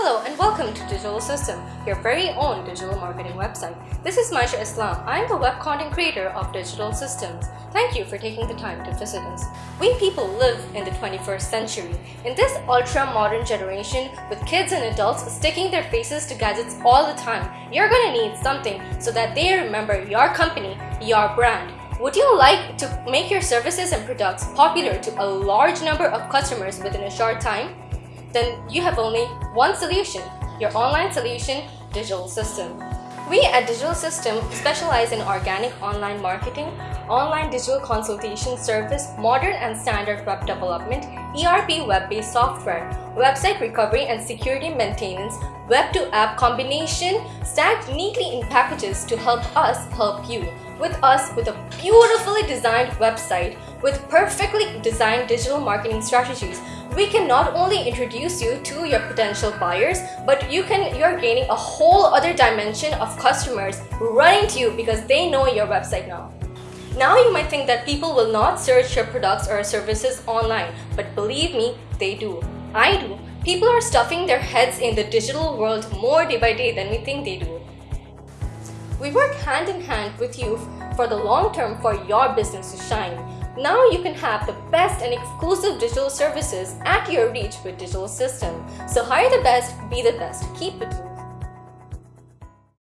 Hello and welcome to Digital System, your very own digital marketing website. This is Maisha Islam. I'm the web content creator of Digital Systems. Thank you for taking the time to visit us. We people live in the 21st century. In this ultra-modern generation, with kids and adults sticking their faces to gadgets all the time, you're gonna need something so that they remember your company, your brand. Would you like to make your services and products popular to a large number of customers within a short time? Then you have only one solution, your online solution, Digital System. We at Digital System specialize in organic online marketing, online digital consultation service, modern and standard web development, ERP web-based software, website recovery and security maintenance, web-to-app combination, stacked neatly in packages to help us help you. With us with a beautifully designed website with perfectly designed digital marketing strategies we can not only introduce you to your potential buyers, but you can you're gaining a whole other dimension of customers running to you because they know your website now. Now you might think that people will not search your products or services online, but believe me, they do. I do. People are stuffing their heads in the digital world more day by day than we think they do. We work hand in hand with you for the long term for your business to shine. Now you can have the best and exclusive digital services at your reach with Digital System. So hire the best, be the best, keep it